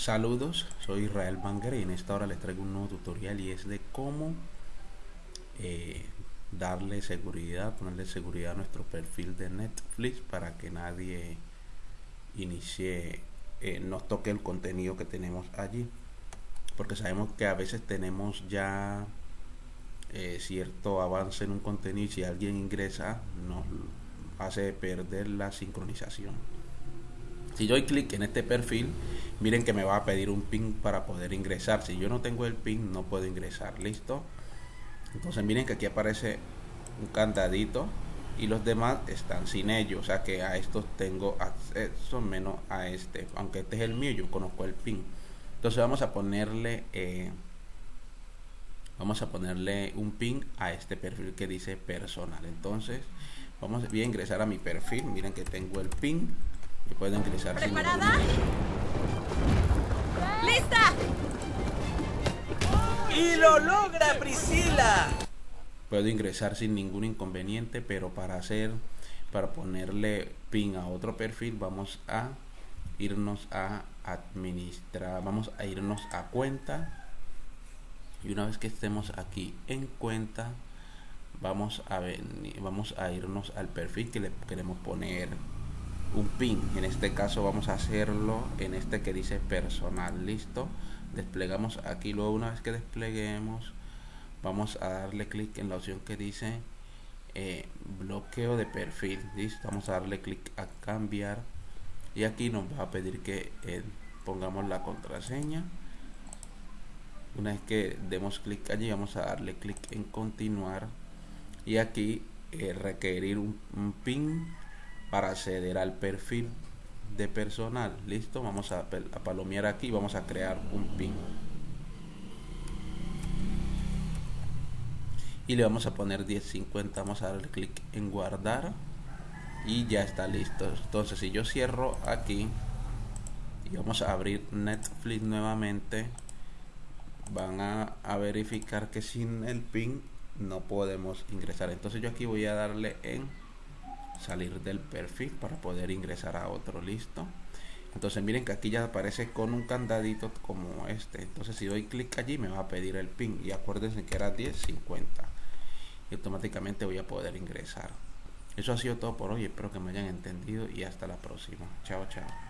Saludos, soy Israel Banger y en esta hora les traigo un nuevo tutorial y es de cómo eh, darle seguridad, ponerle seguridad a nuestro perfil de Netflix para que nadie inicie, eh, nos toque el contenido que tenemos allí. Porque sabemos que a veces tenemos ya eh, cierto avance en un contenido y si alguien ingresa nos hace perder la sincronización. Si yo doy clic en este perfil, miren que me va a pedir un pin para poder ingresar. Si yo no tengo el pin, no puedo ingresar. ¿Listo? Entonces miren que aquí aparece un candadito y los demás están sin ello. O sea que a estos tengo acceso menos a este. Aunque este es el mío, yo conozco el pin. Entonces vamos a ponerle... Eh, vamos a ponerle un pin a este perfil que dice personal entonces vamos a ingresar a mi perfil miren que tengo el pin puede ingresar ¿Preparada? ¡Lista! ¡Y lo logra Priscila! Puedo ingresar sin ningún inconveniente, pero para hacer, para ponerle pin a otro perfil, vamos a irnos a administrar, vamos a irnos a cuenta. Y una vez que estemos aquí en cuenta, vamos a venir, vamos a irnos al perfil que le queremos poner un pin. En este caso vamos a hacerlo en este que dice personal. Listo. Desplegamos aquí. Luego una vez que despleguemos vamos a darle clic en la opción que dice eh, bloqueo de perfil. Listo. Vamos a darle clic a cambiar. Y aquí nos va a pedir que eh, pongamos la contraseña. Una vez que demos clic allí vamos a darle clic en continuar. Y aquí eh, requerir un, un pin para acceder al perfil de personal. Listo vamos a, a palomear aquí vamos a crear un pin. Y le vamos a poner 1050 vamos a darle clic en guardar y ya está listo. Entonces si yo cierro aquí y vamos a abrir Netflix nuevamente van a, a verificar que sin el pin no podemos ingresar. Entonces yo aquí voy a darle en salir del perfil para poder ingresar a otro listo. Entonces miren que aquí ya aparece con un candadito como este. Entonces si doy clic allí me va a pedir el pin. Y acuérdense que era 1050 y automáticamente voy a poder ingresar. Eso ha sido todo por hoy. Espero que me hayan entendido y hasta la próxima. Chao chao